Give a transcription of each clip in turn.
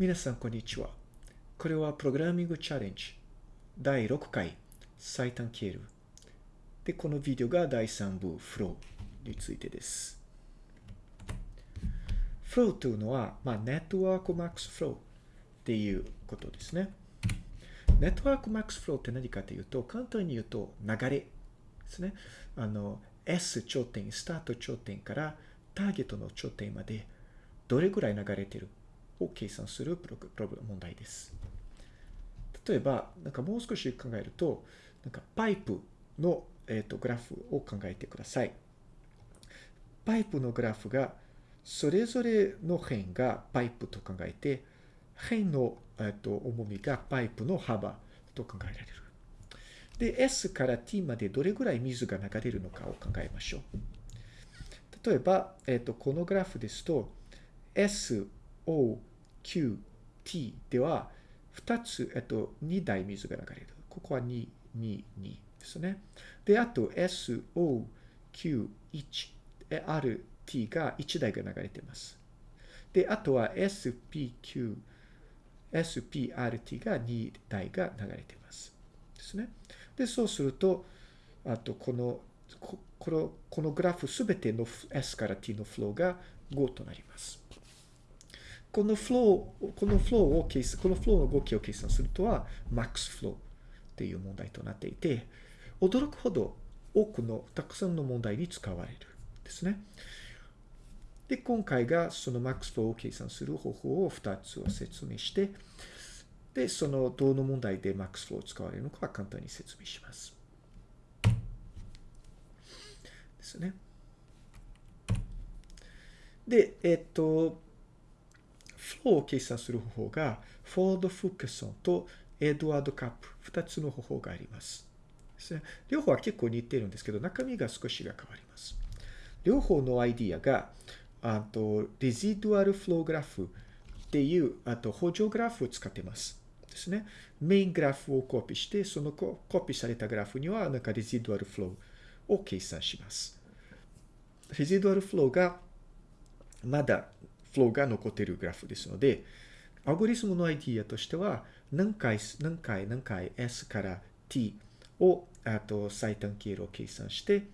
皆さん、こんにちは。これはプログラミングチャレンジ第6回最短経路。で、このビデオが第3部フローについてです。フローというのは、まあ、 network max flow っていうことですね。 network max flow って何かというと、簡単に言うと流れですね。あの、S 頂点、スタート頂点からターゲットの頂点までどれぐらい流れてるを計算するプログラム問題です。例えば、なんかもう少し考えると、なんかパイプの、えー、とグラフを考えてください。パイプのグラフが、それぞれの辺がパイプと考えて、辺の、えー、と重みがパイプの幅と考えられる。で、S から T までどれぐらい水が流れるのかを考えましょう。例えば、えっ、と、このグラフですと、S、O、Q、T では、2つ、えっと、2台水が流れる。ここは2、2、2ですね。で、あと S、O、Q、1、R、T が1台が流れています。で、あとは S、P、Q、S、P、R、T が2台が流れています。ですね。で、そうすると、あと、この、ここのこのグラフすべての S から T のフローが5となります。このフロー、このフローを計算、このフローの動きを計算するとは、マックスフローっていう問題となっていて、驚くほど多くの、たくさんの問題に使われるですね。で、今回がそのマックスフローを計算する方法を2つを説明して、で、そのどの問題でマックスフローを使われるのかは簡単に説明します。ですね。で、えっと、フローを計算する方法が、フォード・フッケソンとエドワード・カップ、2つの方法があります。両方は結構似ているんですけど、中身が少しが変わります。両方のアイディアが、あと、レジドアル・フローグラフっていう、あと、補助グラフを使ってます。ですね。メイングラフをコピーして、そのコピーされたグラフには、なんかレジドアル・フローを計算します。レジドアル・フローが、まだフローが残っているグラフですので、アルゴリスムのアイディアとしては、何回、何回、何回 S から T を、あと最短経路を計算して、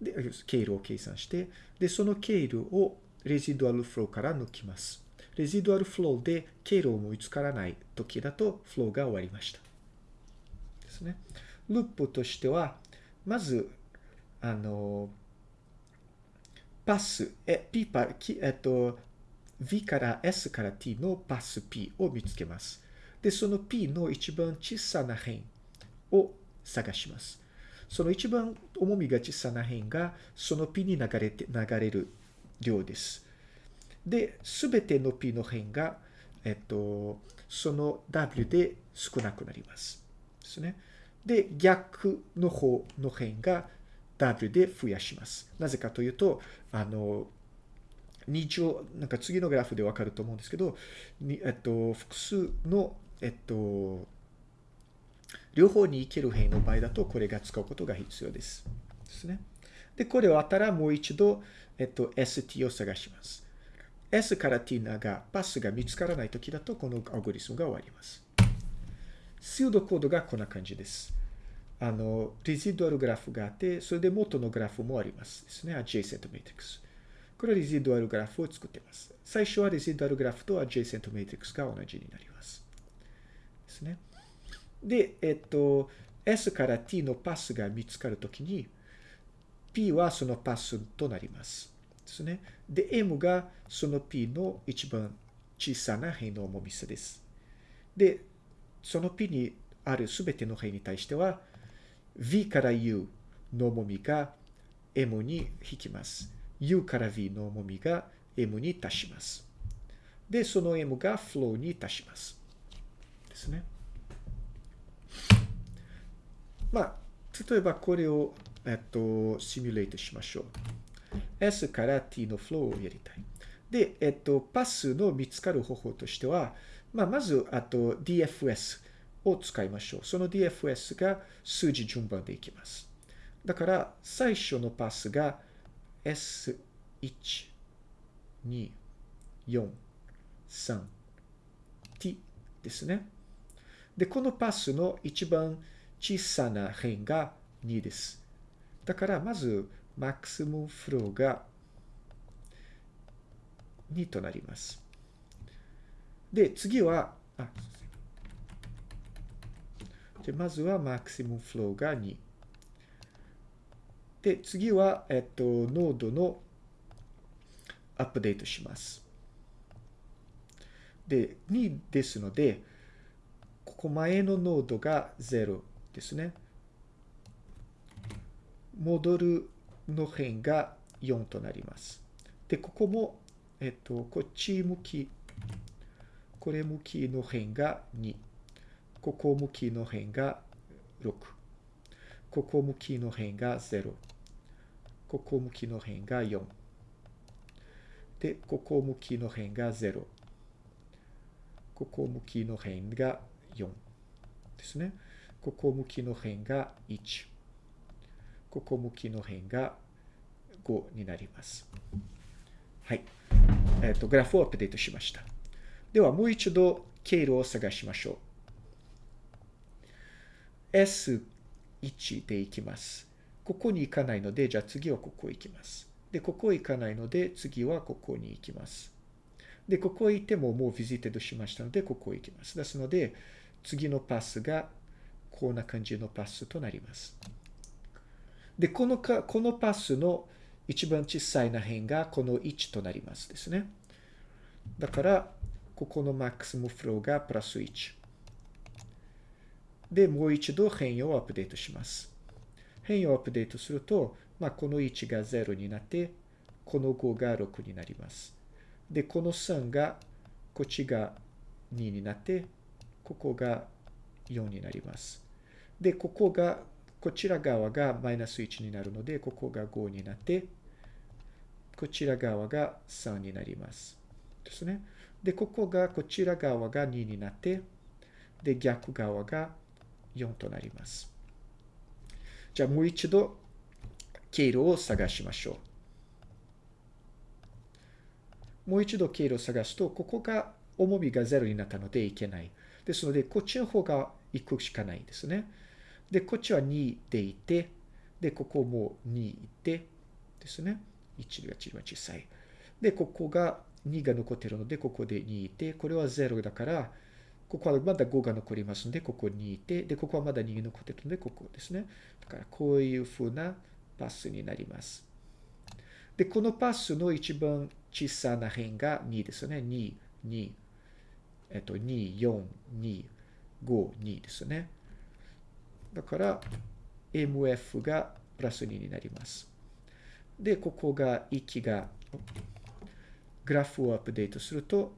で、経路を計算して、で、その経路をレジドアルフローから抜きます。レジドアルフローで経路を見つからない時だと、フローが終わりました。ですね。ループとしては、まず、あの、パス、え、P パ、えっと、V から S から T のパス P を見つけます。で、その P の一番小さな辺を探します。その一番重みが小さな辺が、その P に流れて、流れる量です。で、すべての P の辺が、えっと、その W で少なくなります。ですね。で、逆の方の辺が W で増やします。なぜかというと、あの、二乗、なんか次のグラフでわかると思うんですけど、にえっと、複数の、えっと、両方に行ける辺の場合だと、これが使うことが必要です。ですね。で、これをあったらもう一度、えっと、ST を探します。S から T が、パスが見つからないときだと、このアルゴリスムが終わります。シードコードがこんな感じです。あの、レジドアルグラフがあって、それで元のグラフもあります。ですね。adjacent matrix。これはレジドアルグラフを作っています。最初はレジドアルグラフと adjacent matrix が同じになります。ですね。で、えっと、S から T のパスが見つかるときに、P はそのパスとなります。ですね。で、M がその P の一番小さな辺の重み差です。で、その P にあるすべての辺に対しては、V から U の重みが M に引きます。U から V の重みが M に足します。で、その M がフローに足します。ですね。まあ、例えばこれを、えっと、シミュレートしましょう。S から T のフローをやりたい。で、えっと、パスの見つかる方法としては、まあ、まず、あと DFS を使いましょう。その DFS が数字順番でいきます。だから、最初のパスが S1、2、4、3、t、ですね。で、このパスの一番小さな辺が2です。だから、まず、マックスムフローが2となります。で、次は、あ、でまずはマクシムフローが2。で、次は、えっと、ノードのアップデートします。で、2ですので、ここ前のノードが0ですね。戻るの辺が4となります。で、ここも、えっと、こっち向き、これ向きの辺が2。ここ向きの辺が6。ここ向きの辺が0。ここ向きの辺が4。で、ここ向きの辺が0。ここ向きの辺が4ですね。ここ向きの辺が1。ここ向きの辺が5になります。はい。えっ、ー、と、グラフをアップデートしました。では、もう一度経路を探しましょう。1で行きます。ここに行かないので、じゃあ次はここ行きます。で、ここ行かないので、次はここに行きます。で、ここへ行ってももう visited しましたので、ここへ行きます。ですので、次のパスがこんな感じのパスとなります。で、このか、このパスの一番小さいな辺がこの1となりますですね。だから、ここの maximum flow がプラス1。で、もう一度変容をアップデートします。変容をアップデートすると、まあ、この1が0になって、この5が6になります。で、この3が、こっちが2になって、ここが4になります。で、ここが、こちら側がマイナス1になるので、ここが5になって、こちら側が3になります。ですね。で、ここが、こちら側が2になって、で、逆側が4となります。じゃあもう一度経路を探しましょう。もう一度経路を探すと、ここが重みが0になったのでいけない。ですので、こっちの方が行くしかないんですね。で、こっちは2でいて、で、ここも2いて、ですね。1が一番小さい。で、ここが2が残ってるので、ここで2いて、これは0だから、ここはまだ5が残りますので、ここにいて、で、ここはまだ2残ってるので、ここですね。だから、こういうふうなパスになります。で、このパスの一番小さな辺が2ですね。2、2、えっと、2、4、2、5、2ですね。だから、MF がプラス2になります。で、ここが息が、グラフをアップデートすると、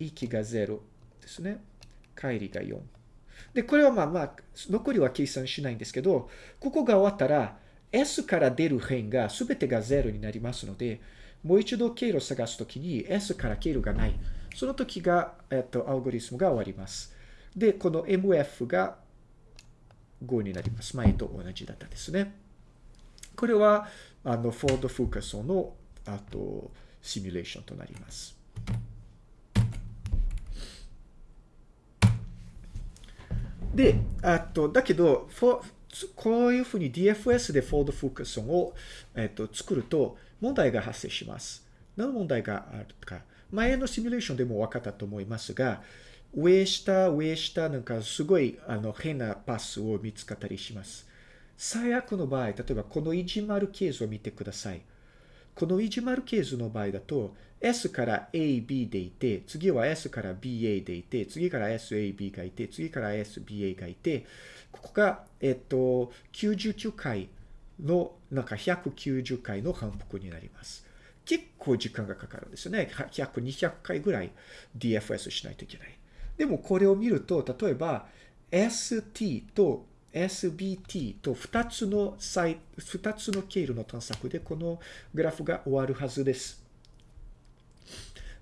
息が0ですね。帰りが4。で、これはまあまあ、残りは計算しないんですけど、ここが終わったら、S から出る辺が全てが0になりますので、もう一度経路を探すときに S から経路がない。その時が、えっと、アルゴリスムが終わります。で、この MF が5になります。前と同じだったですね。これは、あの、フォード・フーカソンの、あと、シミュレーションとなります。で、あと、だけど、こういうふうに DFS でフォード・フォーカソンを、えっと、作ると問題が発生します。何の問題があるか。前のシミュレーションでも分かったと思いますが、上下、上下、なんかすごいあの変なパスを見つかったりします。最悪の場合、例えばこのいじまるケースを見てください。このいじまるケースの場合だと、S から AB でいて、次は S から BA でいて、次から SAB がいて、次から SBA がいて、ここが、えっと、99回の、なんか190回の反復になります。結構時間がかかるんですよね。100、200回ぐらい DFS しないといけない。でもこれを見ると、例えば ST と SBT と2つのサイ、2つの経路の探索でこのグラフが終わるはずです。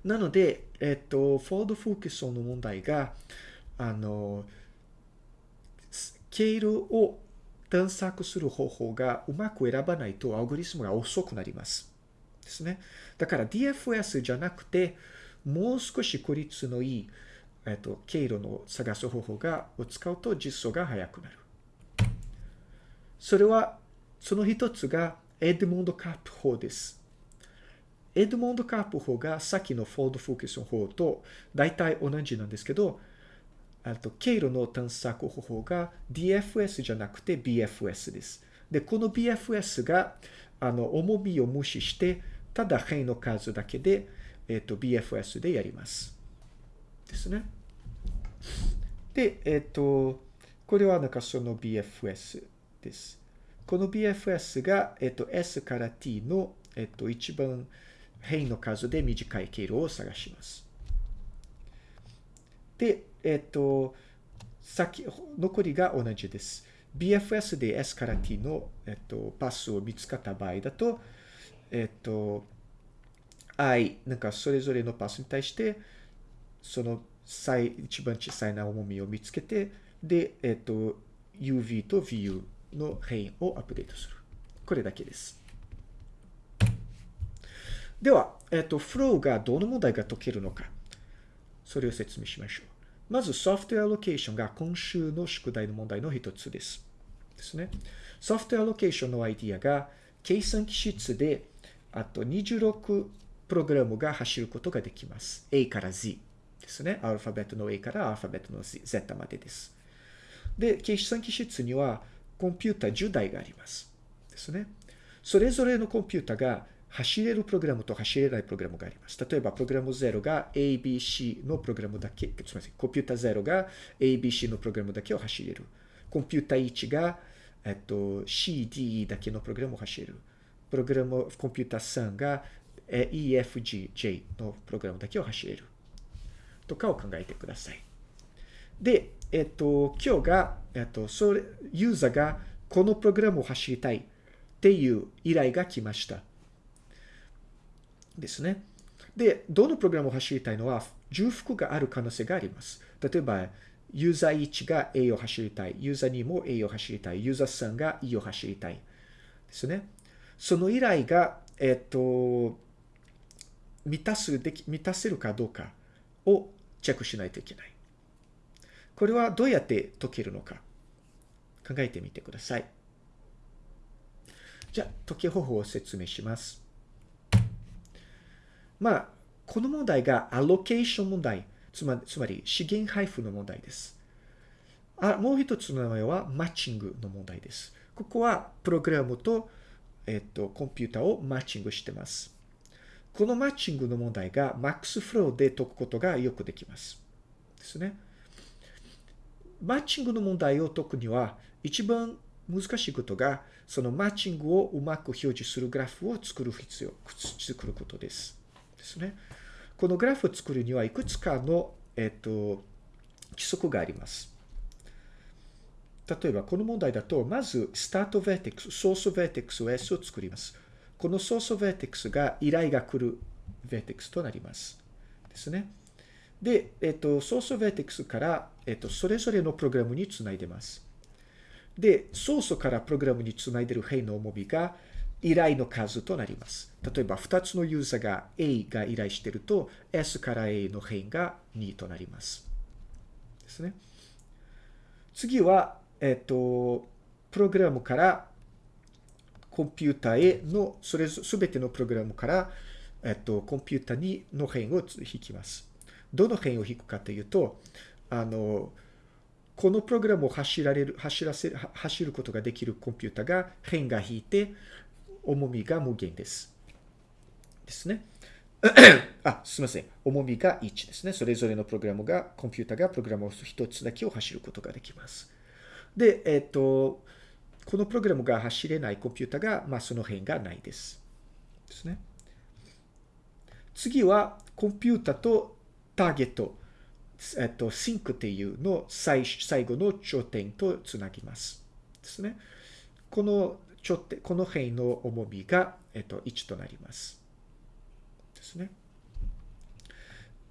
なので、えっと、フォード・フォークソンの問題が、あの、経路を探索する方法がうまく選ばないとアルゴリズムが遅くなります。ですね。だから DFS じゃなくて、もう少し効率のいい、えっと、経路の探す方法が、を使うと実装が早くなる。それは、その一つがエドモンド・カープ法です。エドモンド・カープ法がさっきのフォード・ファルカーソン法と大体同じなんですけど、あと経路の探索方法が DFS じゃなくて BFS です。で、この BFS が、あの、重みを無視して、ただ辺の数だけで、えっ、と、BFS でやります。ですね。で、えっ、と、これはなんかその BFS です。この BFS が、えっ、と、S から T の、えっ、と、一番辺の数で短い経路を探します。で、えっ、と、先、残りが同じです。BFS で S から T の、えっと、パスを見つかった場合だと、えっと、I、なんかそれぞれのパスに対して、その最、一番小さいな重みを見つけて、で、えっと、UV と VU の辺をアップデートする。これだけです。では、えっと、フローがどの問題が解けるのか。それを説明しましょう。まず、ソフトウェアロケーションが今週の宿題の問題の一つです。ですね。ソフトウェアロケーションのアイディアが、計算機室で、あと26プログラムが走ることができます。A から Z ですね。アルファベットの A からアルファベットの Z までです。で、計算機室にはコンピュータ10台があります。ですね。それぞれのコンピュータが走れるプログラムと走れないプログラムがあります。例えば、プログラム0が ABC のプログラムだけ、すみません、コンピュータ0が ABC のプログラムだけを走れる。コンピュータ1が、えっと、CDE だけのプログラムを走れる。プログラム、コンピュータ3が EFGJ のプログラムだけを走れる。とかを考えてください。で、えっと、今日が、えっと、それ、ユーザーがこのプログラムを走りたいっていう依頼が来ました。ですね。で、どのプログラムを走りたいのは重複がある可能性があります。例えば、ユーザー1が A を走りたい。ユーザー2も A を走りたい。ユーザー3が E を走りたい。ですね。その依頼が、えっと、満たすでき、満たせるかどうかをチェックしないといけない。これはどうやって解けるのか考えてみてください。じゃあ、解き方法を説明します。まあ、この問題がアロケーション問題、つまりつまり資源配布の問題です。あもう一つの名前はマッチングの問題です。ここはプログラムと、えっと、コンピュータをマッチングしてます。このマッチングの問題が Max フローで解くことがよくできます。ですね。マッチングの問題を解くには、一番難しいことが、そのマッチングをうまく表示するグラフを作る必要、作ることです。ですね。このグラフを作るにはいくつかの、えっ、と、規則があります。例えば、この問題だと、まず、 start vertex、source vertex を S を作ります。このソースベーテックスが依頼が来る vertex となります。ですね。で、えっ、と、ソースベーテックスから、えっ、と、それぞれのプログラムにつないでます。で、ソースからプログラムにつないでる辺の重みが、依頼の数となります。例えば、2つのユーザーが A が依頼していると、S から A の辺が2となります。ですね。次は、えっと、プログラムからコンピュータへの、それすべてのプログラムから、えっと、コンピュータにの辺を引きます。どの辺を引くかというと、あの、このプログラムを走られる、走らせる、走ることができるコンピュータが辺が引いて、重みが無限です。ですね。あ、すみません。重みが1ですね。それぞれのプログラムが、コンピュータがプログラムを1つだけを走ることができます。で、えっ、と、このプログラムが走れないコンピュータが、まあ、その辺がないです。ですね。次は、コンピュータとターゲット、えっと、シンクっていうの最最後の頂点とつなぎます。ですね。このちょっと、この辺の重みが、えっと、1となります。ですね。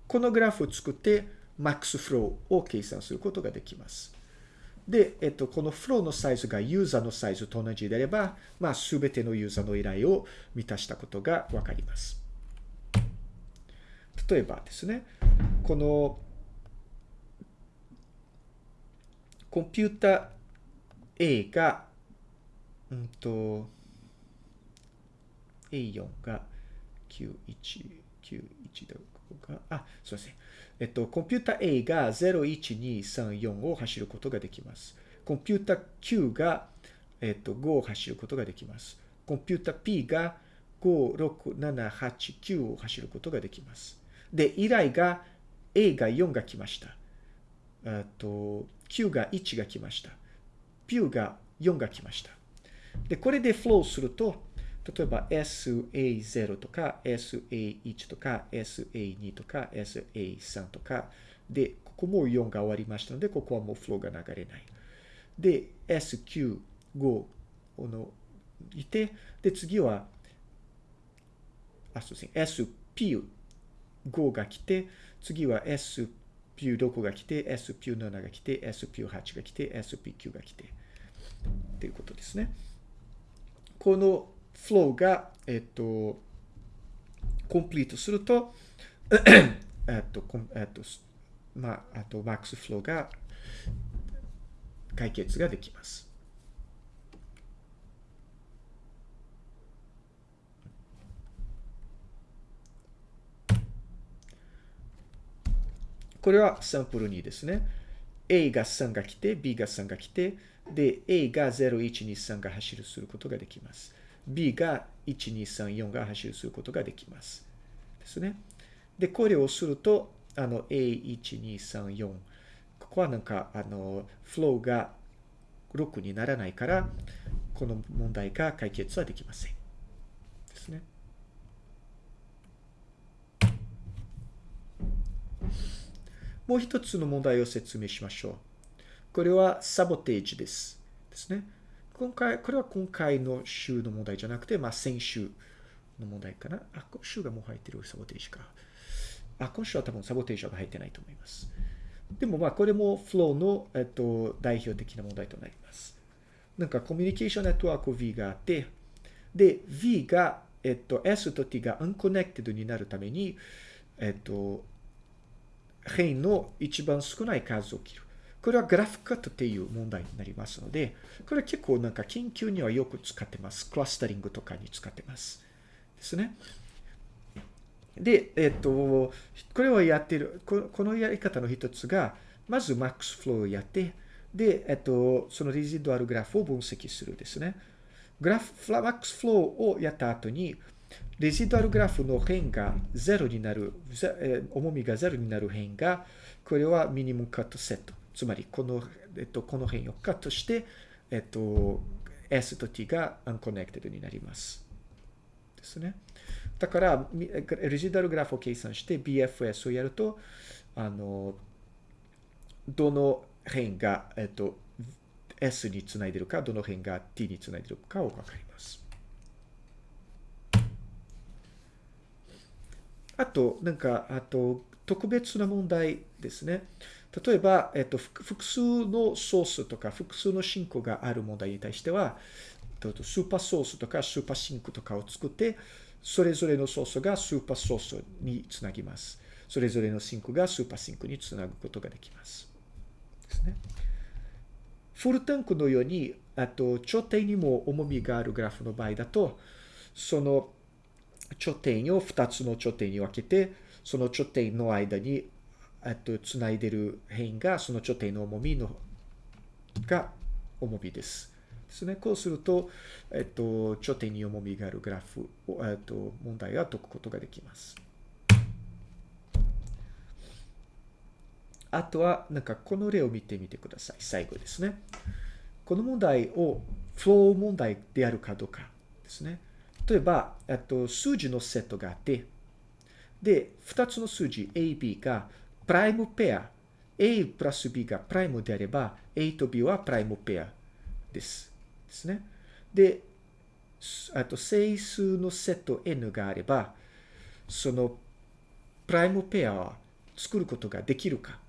このグラフを作って、マックスフローを計算することができます。で、えっと、このフローのサイズがユーザーのサイズと同じであれば、まあ、すべてのユーザーの依頼を満たしたことがわかります。例えばですね、このコンピュータ A が、うんと、A4 が91、91どこが、あ、すいません。えっと、コンピュータ A が01234を走ることができます。コンピュータ Q が、えっと、5を走ることができます。コンピュータ P が5、6、7、8、9を走ることができます。で、依頼が A が4が来ました。あと、Q が1が来ました。P が4が来ました。で、これでフローすると、例えば SA0 とか SA1 とか SA2 とか SA3 とかで、ここも4が終わりましたので、ここはもうフローが流れない。で、SQ5 のいて、で、次は、あ、そうですね、SP5 が来て、次は SP6 が来て、SP7 が来て、SP8 が来て、SP9 が来て、っていうことですね。このフローが、えっと、コンプリートすると、えっと、えっと、まあ、あと、マックスフローが解決ができます。これはサンプル2ですね。A が3が来て、B が3が来て、で、A が0、1、2、3が走るすることができます。B が1、2、3、4が走るすることができます。ですね。で、これをすると、あの、A1、2、3、4。ここはなんか、あの、フローが6にならないから、この問題が解決はできません。ですね。もう一つの問題を説明しましょう。これはサボテージです。ですね。今回、これは今回の週の問題じゃなくて、まあ先週の問題かな。あ、今週がもう入ってるサボテージか。あ、今週は多分サボテージが入ってないと思います。でもまあこれもフローの、えっと、代表的な問題となります。なんかコミュニケーションネットワーク V があって、で、V が、えっと、S と T が unconnected になるために、えっと、変の一番少ない数を切る。これはグラフカットっていう問題になりますので、これは結構なんか研究にはよく使ってます。クラスタリングとかに使ってます。ですね。で、えっと、これをやってる、このやり方の一つが、まずマックスフローをやって、で、えっと、そのレジドアルグラフを分析するですね。グラフ、マックスフローをやった後に、residual graph の辺が0になる、重みが0になる辺が、これは minimum cut set。つまりこの、えっと、この辺をカットして、えっと、S と T が unconnected になります。ですね。だから、 residual graph を計算して BFS をやると、あの、どの辺が、えっと、S につないでるか、どの辺が T につないでるかをわかります。あと、なんか、あと、特別な問題ですね。例えば、えっと、複数のソースとか複数のシンクがある問題に対しては、 super source とか super sink とかを作って、それぞれのソースが super source につなぎます。それぞれのシンクが super sink につなぐことができます。ですね。フルタンクのように、あと、頂点にも重みがあるグラフの場合だと、その頂点を2つの頂点に分けて、その頂点の間にえっと、つないでる辺が、その頂点の重みの、が重みです。ですね。こうすると、えっと、頂点に重みがあるグラフを、えっと、問題は解くことができます。あとは、なんかこの例を見てみてください。最後ですね。この問題をフロー問題であるかどうかですね。例えば、えっと、数字のセットがあって、で、2つの数字 A、B がプライムペア、A プラス B がプライムであれば、A と B はプライムペアです。ですね。で、あと整数のセット N があれば、そのプライムペアを作ることができるか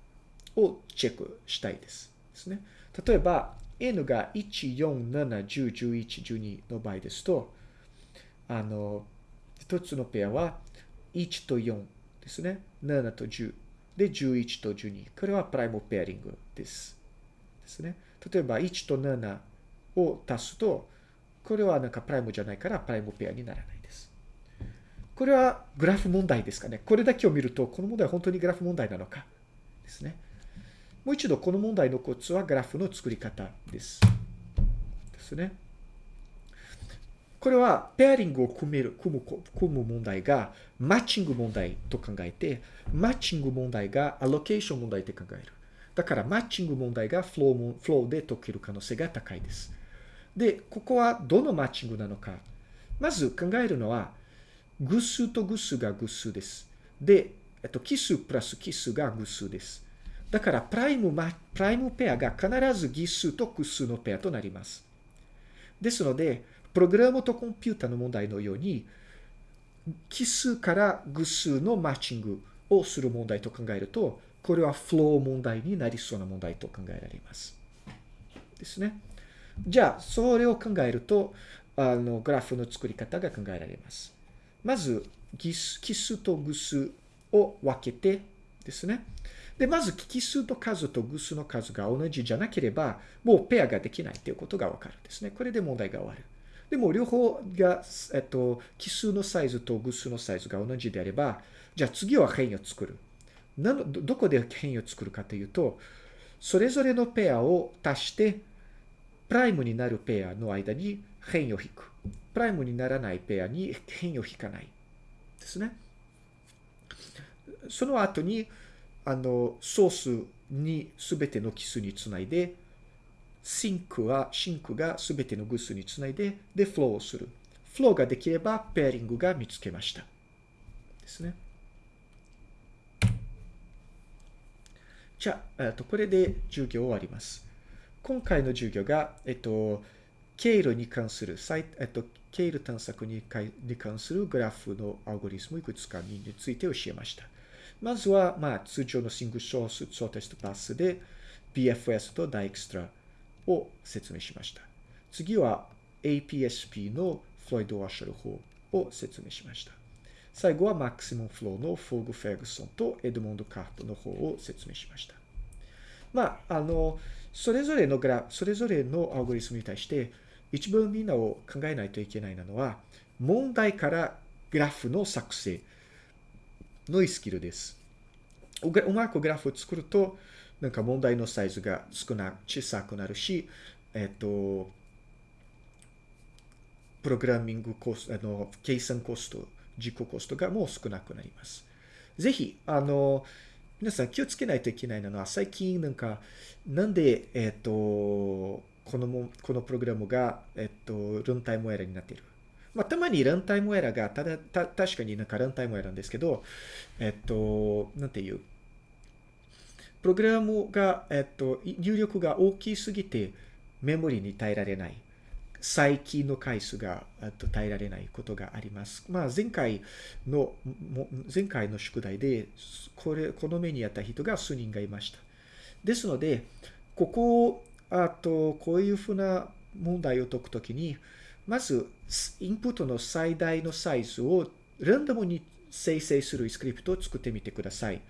をチェックしたいです。ですね。例えば、N が1、4、7、10、11、12の場合ですと、あの、一つのペアは1と4ですね。7と10。で、11と12。これはプライムペアリングです。ですね。例えば1と7を足すと、これはなんかプライムじゃないからプライムペアにならないです。これはグラフ問題ですかね。これだけを見ると、この問題は本当にグラフ問題なのかですね。もう一度、この問題のコツはグラフの作り方です。ですね。これはペアリングを組める、組む、組む問題がマッチング問題と考えて、マッチング問題がアロケーション問題と考える。だからマッチング問題がフローフローで解ける可能性が高いです。で、ここはどのマッチングなのか。まず考えるのは、偶数と偶数が偶数です。で、えっと、奇数プラス奇数が偶数です。だから、プライム、プライムペアが必ず奇数と偶数のペアとなります。ですので、プログラムとコンピュータの問題のように、奇数から偶数のマッチングをする問題と考えると、これはフロー問題になりそうな問題と考えられます。ですね。じゃあ、それを考えると、あの、グラフの作り方が考えられます。まず、奇数と偶数を分けてですね。で、まず、奇数と数と偶数の数が同じじゃなければ、もうペアができないということがわかるんですね。これで問題が終わる。でも、両方が、えっと、奇数のサイズと偶数のサイズが同じであれば、じゃあ次は変異を作る。なのどこで変異を作るかというと、それぞれのペアを足して、プライムになるペアの間に変異を引く。prime にならないペアに辺を引かない。ですね。その後に、あの、ソースにすべての奇数につないで、シンクは、シンクがすべての偶数につないで、で、フローをする。フローができれば、ペアリングが見つけました。ですね。じゃあ、えっと、これで授業終わります。今回の授業が、えっと、経路に関する、えっと、経路探索に関するグラフのアルゴリスムいくつかについて教えました。まずは、まあ、通常のシングルソース、ソーテストパスで BFS とダイエクストラを説明しました。次は APSP のフロイド・ワッシャル法を説明しました。最後はマクシモンフローのフォーグ・フェグソンとエドモンド・カープの方を説明しました。まあ、あの、それぞれのグラフ、それぞれのアルゴリスムに対して、一番みんなを考えないといけないのは、問題からグラフの作成のスキルです。うまくグラフを作ると、なんか問題のサイズが少な、小さくなるし、えっと、プログラミングコスト、あの、計算コスト、実行コストがもう少なくなります。ぜひ、あの、皆さん気をつけないといけないのは、最近なんか、なんで、えっと、このも、このプログラムが、えっと、ランタイムエラーになっている。まあ、たまにランタイムエラーが、ただ、た、確かになんかランタイムエラーなんですけど、えっと、なんていう、プログラムが、えっと、入力が大きすぎて、メモリに耐えられない。再起の回数が耐えられないことがあります。まあ、前回の、前回の宿題で、これ、この目にあった人が数人がいました。ですので、ここをあと、こういうふうな問題を解くときに、まず、インプットの最大のサイズをランダムに生成するスクリプトを作ってみてください。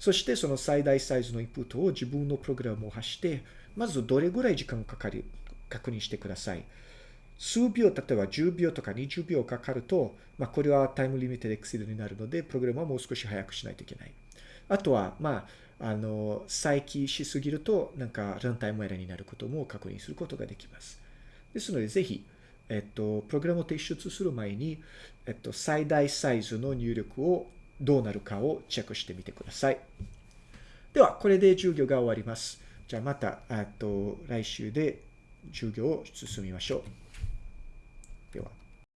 そしてその最大サイズのインプットを自分のプログラムを発して、まずどれぐらい時間かかる、確認してください。数秒、例えば10秒とか20秒かかると、まあ、これはタイムリミットでエクシードになるので、プログラムはもう少し早くしないといけない。あとは、まあ、あの、再起しすぎると、なんか、ランタイムエラーになることも確認することができます。ですので、ぜひ、えっと、プログラムを提出する前に、えっと、最大サイズの入力をどうなるかをチェックしてみてください。では、これで授業が終わります。じゃあまた、えっと、来週で授業を進みましょう。では。